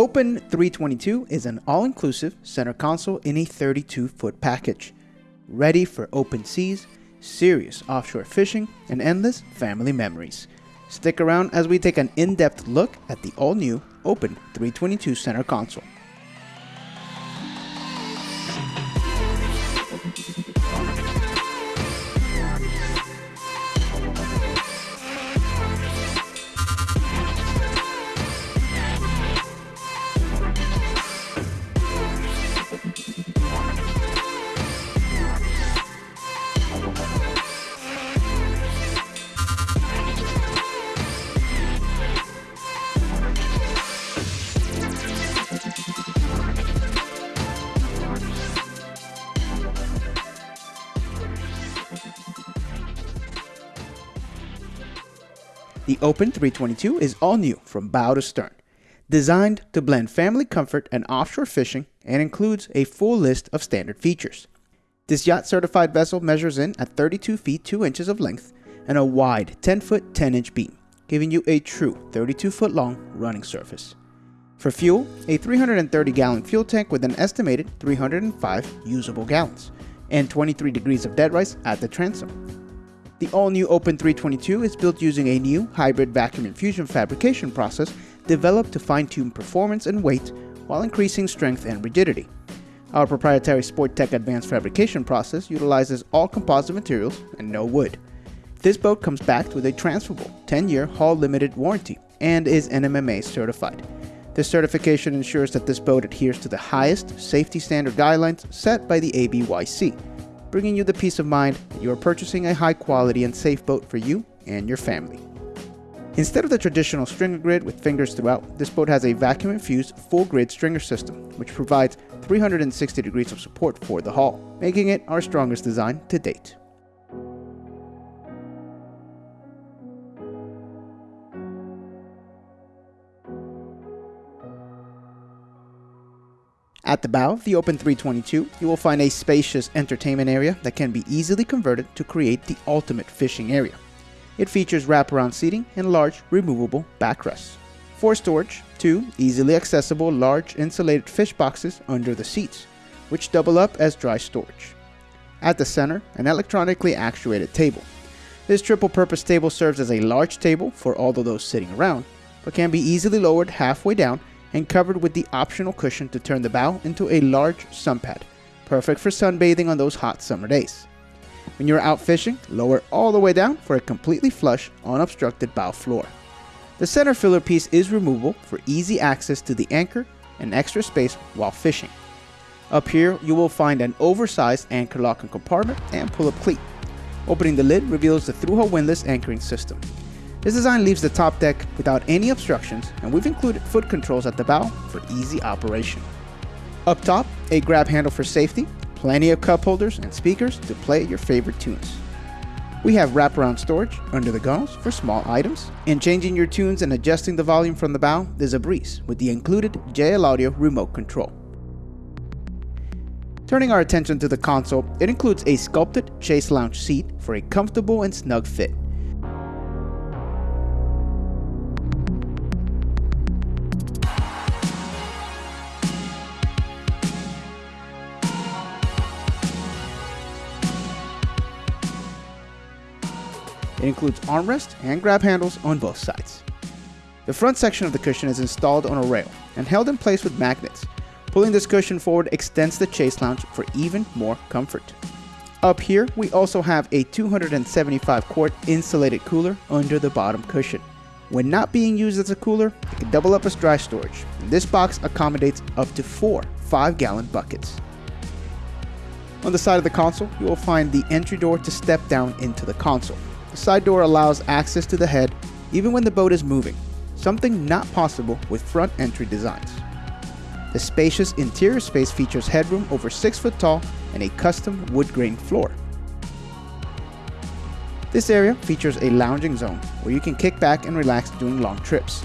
Open 322 is an all-inclusive center console in a 32-foot package, ready for open seas, serious offshore fishing, and endless family memories. Stick around as we take an in-depth look at the all-new Open 322 center console. The Open 322 is all new from bow to stern, designed to blend family comfort and offshore fishing and includes a full list of standard features. This yacht certified vessel measures in at 32 feet 2 inches of length and a wide 10 foot 10 inch beam, giving you a true 32 foot long running surface. For fuel, a 330 gallon fuel tank with an estimated 305 usable gallons and 23 degrees of dead rise at the transom. The all-new Open 322 is built using a new hybrid vacuum infusion fabrication process developed to fine-tune performance and weight while increasing strength and rigidity. Our proprietary Sporttech advanced fabrication process utilizes all composite materials and no wood. This boat comes backed with a transferable 10-year hull limited warranty and is NMMA certified. This certification ensures that this boat adheres to the highest safety standard guidelines set by the ABYC bringing you the peace of mind that you are purchasing a high quality and safe boat for you and your family. Instead of the traditional stringer grid with fingers throughout, this boat has a vacuum infused full grid stringer system, which provides 360 degrees of support for the hull, making it our strongest design to date. At the bow of the Open 322, you will find a spacious entertainment area that can be easily converted to create the ultimate fishing area. It features wraparound seating and large removable backrests. For storage, two easily accessible large insulated fish boxes under the seats, which double up as dry storage. At the center, an electronically actuated table. This triple purpose table serves as a large table for all of those sitting around, but can be easily lowered halfway down and covered with the optional cushion to turn the bow into a large sun pad, perfect for sunbathing on those hot summer days. When you're out fishing, lower all the way down for a completely flush, unobstructed bow floor. The center filler piece is removable for easy access to the anchor and extra space while fishing. Up here, you will find an oversized anchor locking compartment and pull-up cleat. Opening the lid reveals the through-hull windlass anchoring system. This design leaves the top deck without any obstructions and we've included foot controls at the bow for easy operation. Up top, a grab handle for safety, plenty of cup holders and speakers to play your favorite tunes. We have wraparound storage under the gunnels for small items, and changing your tunes and adjusting the volume from the bow is a breeze with the included JL Audio remote control. Turning our attention to the console, it includes a sculpted chaise lounge seat for a comfortable and snug fit. It includes armrest and grab handles on both sides. The front section of the cushion is installed on a rail and held in place with magnets. Pulling this cushion forward extends the chaise lounge for even more comfort. Up here, we also have a 275 quart insulated cooler under the bottom cushion. When not being used as a cooler, it can double up as dry storage, this box accommodates up to four 5 gallon buckets. On the side of the console, you will find the entry door to step down into the console. The side door allows access to the head even when the boat is moving, something not possible with front entry designs. The spacious interior space features headroom over 6 foot tall and a custom wood grain floor. This area features a lounging zone where you can kick back and relax during long trips.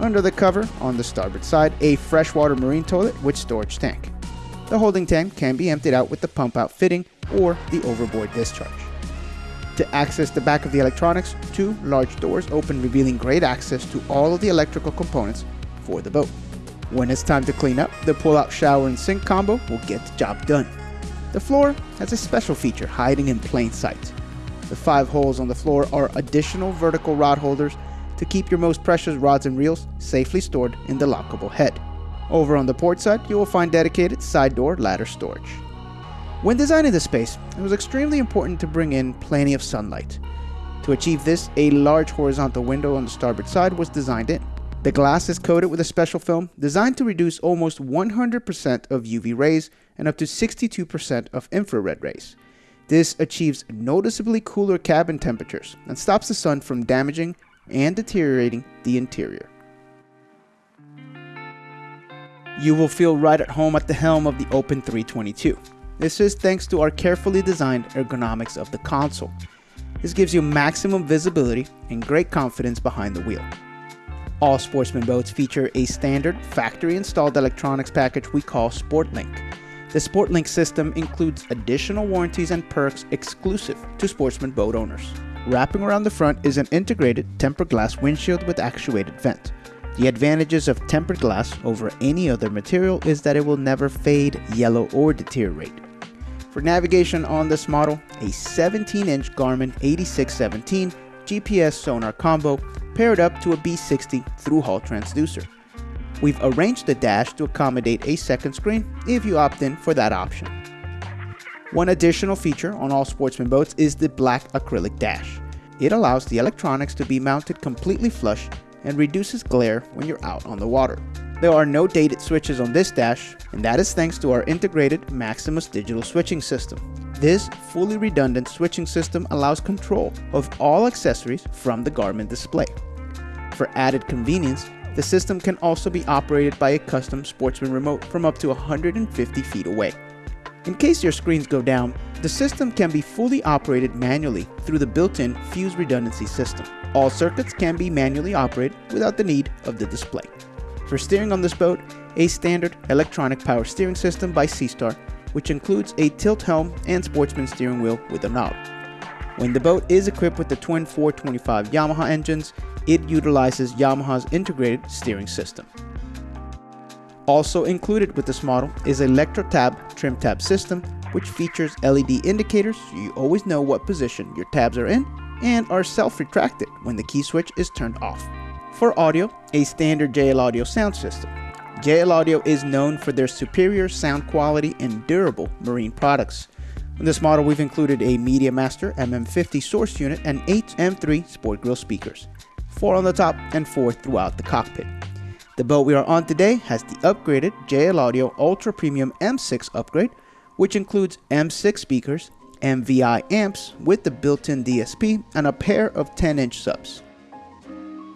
Under the cover, on the starboard side, a freshwater marine toilet with storage tank. The holding tank can be emptied out with the pump out fitting or the overboard discharge. To access the back of the electronics, two large doors open revealing great access to all of the electrical components for the boat. When it's time to clean up, the pull-out shower and sink combo will get the job done. The floor has a special feature hiding in plain sight. The five holes on the floor are additional vertical rod holders to keep your most precious rods and reels safely stored in the lockable head. Over on the port side, you will find dedicated side door ladder storage. When designing the space, it was extremely important to bring in plenty of sunlight. To achieve this, a large horizontal window on the starboard side was designed in. The glass is coated with a special film designed to reduce almost 100% of UV rays and up to 62% of infrared rays. This achieves noticeably cooler cabin temperatures and stops the sun from damaging and deteriorating the interior. You will feel right at home at the helm of the Open 322. This is thanks to our carefully designed ergonomics of the console. This gives you maximum visibility and great confidence behind the wheel. All Sportsman boats feature a standard factory installed electronics package we call SportLink. The SportLink system includes additional warranties and perks exclusive to Sportsman boat owners. Wrapping around the front is an integrated tempered glass windshield with actuated vent. The advantages of tempered glass over any other material is that it will never fade, yellow, or deteriorate. For navigation on this model, a 17-inch Garmin 8617 GPS sonar combo paired up to a B60 through-hull transducer. We've arranged the dash to accommodate a second screen if you opt in for that option. One additional feature on all Sportsman boats is the black acrylic dash. It allows the electronics to be mounted completely flush and reduces glare when you're out on the water. There are no dated switches on this dash, and that is thanks to our integrated Maximus digital switching system. This fully redundant switching system allows control of all accessories from the Garmin display. For added convenience, the system can also be operated by a custom Sportsman remote from up to 150 feet away. In case your screens go down, the system can be fully operated manually through the built-in Fuse redundancy system. All circuits can be manually operated without the need of the display. For steering on this boat, a standard electronic power steering system by Seastar, which includes a tilt helm and sportsman steering wheel with a knob. When the boat is equipped with the twin 425 Yamaha engines, it utilizes Yamaha's integrated steering system. Also included with this model is ElectroTab trim tab system, which features LED indicators so you always know what position your tabs are in and are self-retracted when the key switch is turned off. For audio, a standard JL Audio sound system. JL Audio is known for their superior sound quality and durable marine products. In this model, we've included a Media Master MM50 source unit and 8 M3 Sport Grill speakers, 4 on the top and 4 throughout the cockpit. The boat we are on today has the upgraded JL Audio Ultra Premium M6 upgrade, which includes M6 speakers, MVI amps with the built-in DSP, and a pair of 10-inch subs.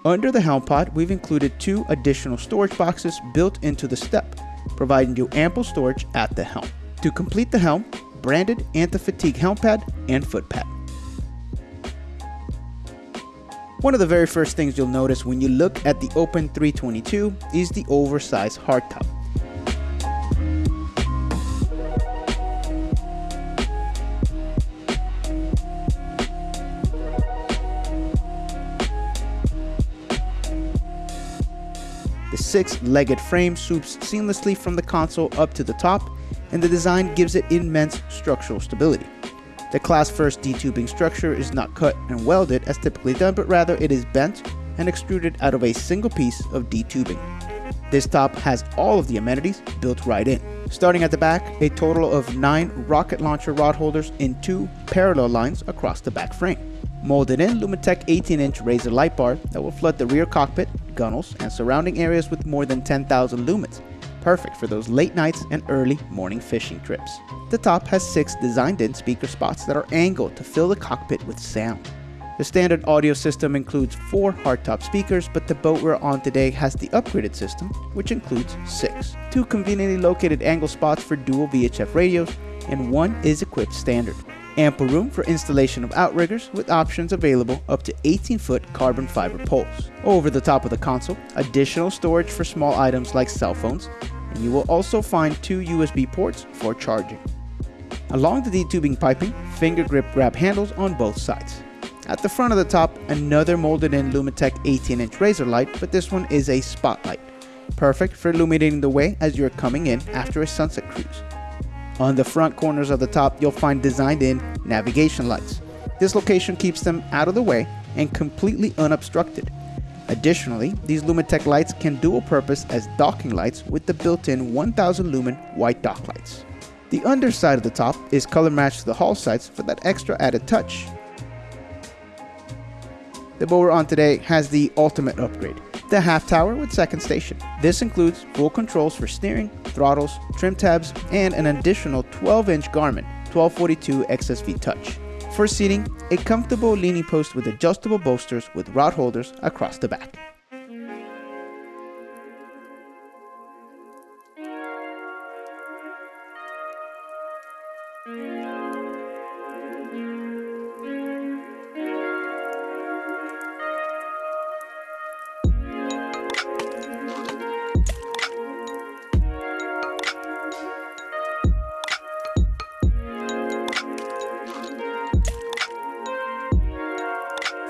Under the helm pod, we've included two additional storage boxes built into the step, providing you ample storage at the helm. To complete the helm, branded anti-fatigue helm pad and foot pad. One of the very first things you'll notice when you look at the Open 322 is the oversized hardtop. The six-legged frame swoops seamlessly from the console up to the top, and the design gives it immense structural stability. The class first D-tubing structure is not cut and welded as typically done, but rather it is bent and extruded out of a single piece of D-tubing. This top has all of the amenities built right in. Starting at the back, a total of 9 rocket launcher rod holders in two parallel lines across the back frame. Molded in Lumitec 18-inch Razor light bar that will flood the rear cockpit, gunnels, and surrounding areas with more than 10,000 lumens, perfect for those late nights and early morning fishing trips. The top has six designed-in speaker spots that are angled to fill the cockpit with sound. The standard audio system includes four hardtop speakers, but the boat we're on today has the upgraded system, which includes six. Two conveniently located angle spots for dual VHF radios, and one is equipped standard. Ample room for installation of outriggers with options available up to 18 foot carbon fiber poles. Over the top of the console, additional storage for small items like cell phones, and you will also find two USB ports for charging. Along the D-tubing piping, finger grip grab handles on both sides. At the front of the top, another molded in Lumitec 18 inch razor light, but this one is a spotlight. Perfect for illuminating the way as you're coming in after a sunset cruise. On the front corners of the top, you'll find designed in navigation lights. This location keeps them out of the way and completely unobstructed. Additionally, these Lumitec lights can dual purpose as docking lights with the built-in 1000 lumen white dock lights. The underside of the top is color matched to the hull sides for that extra added touch. The boat we're on today has the ultimate upgrade, the half tower with second station. This includes full controls for steering, throttles, trim tabs, and an additional 12 inch Garmin 1242 XSV touch. For seating, a comfortable leaning post with adjustable bolsters with rod holders across the back.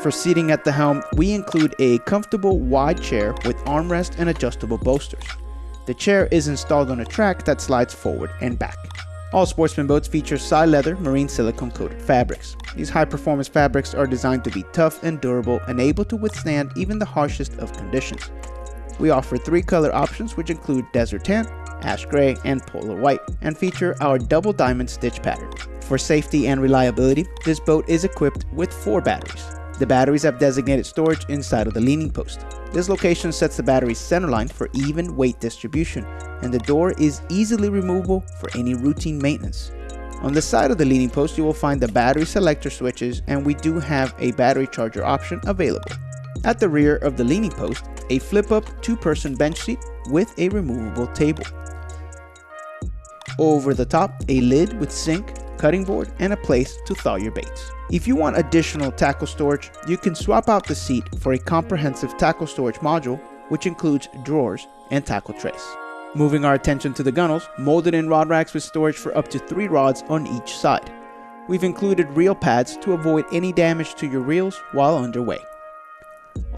For seating at the helm, we include a comfortable wide chair with armrest and adjustable bolsters. The chair is installed on a track that slides forward and back. All Sportsman boats feature Psi leather marine silicone coated fabrics. These high performance fabrics are designed to be tough and durable and able to withstand even the harshest of conditions. We offer three color options which include desert tan, ash gray, and polar white, and feature our double diamond stitch pattern. For safety and reliability, this boat is equipped with four batteries. The batteries have designated storage inside of the leaning post. This location sets the battery's centerline for even weight distribution, and the door is easily removable for any routine maintenance. On the side of the leaning post, you will find the battery selector switches, and we do have a battery charger option available. At the rear of the leaning post, a flip-up two-person bench seat with a removable table. Over the top, a lid with sink, cutting board, and a place to thaw your baits. If you want additional tackle storage, you can swap out the seat for a comprehensive tackle storage module, which includes drawers and tackle trays. Moving our attention to the gunnels, molded in rod racks with storage for up to 3 rods on each side. We've included reel pads to avoid any damage to your reels while underway.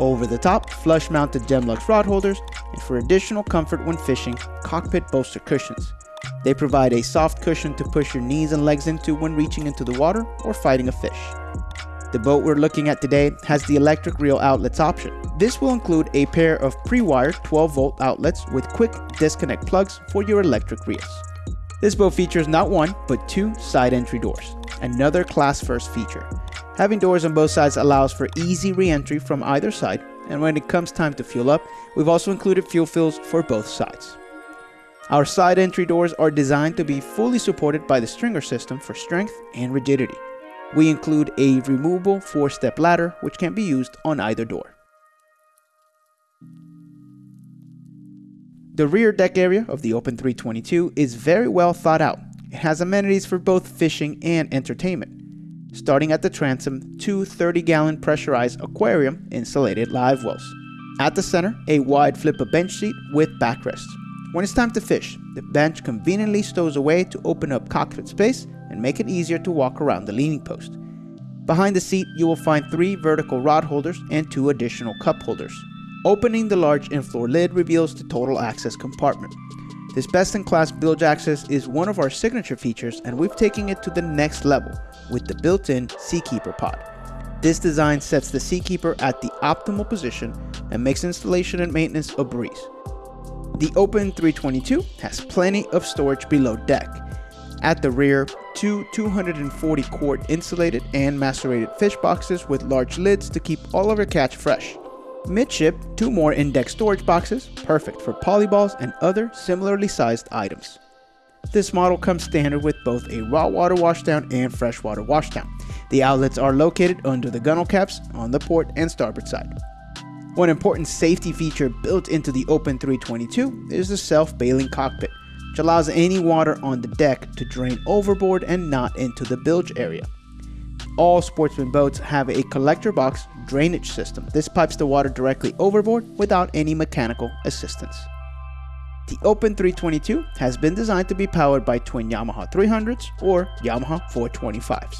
Over the top, flush mounted Gemlux rod holders, and for additional comfort when fishing, cockpit bolster cushions. They provide a soft cushion to push your knees and legs into when reaching into the water or fighting a fish. The boat we're looking at today has the electric reel outlets option. This will include a pair of pre-wired 12 volt outlets with quick disconnect plugs for your electric reels. This boat features not one, but two side entry doors, another class first feature. Having doors on both sides allows for easy re-entry from either side, and when it comes time to fuel up, we've also included fuel fills for both sides. Our side entry doors are designed to be fully supported by the stringer system for strength and rigidity. We include a removable 4-step ladder which can be used on either door. The rear deck area of the Open 322 is very well thought out. It has amenities for both fishing and entertainment. Starting at the transom, two 30-gallon pressurized aquarium insulated live wells. At the center, a wide flip-up bench seat with backrests. When it's time to fish, the bench conveniently stows away to open up cockpit space and make it easier to walk around the leaning post. Behind the seat, you will find three vertical rod holders and two additional cup holders. Opening the large in-floor lid reveals the total access compartment. This best-in-class bilge access is one of our signature features and we've taken it to the next level with the built-in Seakeeper pod. This design sets the Seakeeper at the optimal position and makes installation and maintenance a breeze. The Open 322 has plenty of storage below deck. At the rear, two 240 quart insulated and macerated fish boxes with large lids to keep all of your catch fresh. Midship, two more in-deck storage boxes, perfect for polyballs and other similarly sized items. This model comes standard with both a raw water washdown and freshwater washdown. The outlets are located under the gunnel caps on the port and starboard side. One important safety feature built into the Open 322 is the self-bailing cockpit, which allows any water on the deck to drain overboard and not into the bilge area. All sportsman boats have a collector box drainage system. This pipes the water directly overboard without any mechanical assistance. The Open 322 has been designed to be powered by twin Yamaha 300s or Yamaha 425s.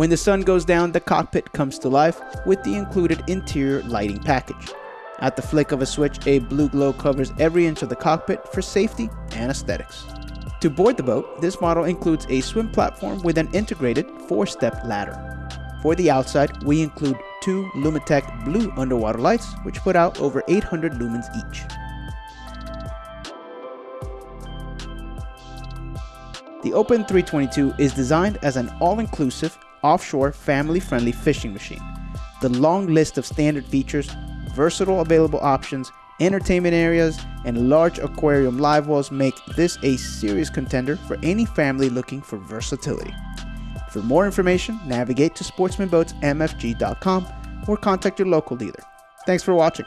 When the sun goes down, the cockpit comes to life with the included interior lighting package. At the flick of a switch, a blue glow covers every inch of the cockpit for safety and aesthetics. To board the boat, this model includes a swim platform with an integrated four-step ladder. For the outside, we include two Lumitec blue underwater lights, which put out over 800 lumens each. The Open 322 is designed as an all-inclusive, offshore, family-friendly fishing machine. The long list of standard features, versatile available options, entertainment areas, and large aquarium live wells make this a serious contender for any family looking for versatility. For more information, navigate to sportsmanboatsmfg.com or contact your local dealer. Thanks for watching.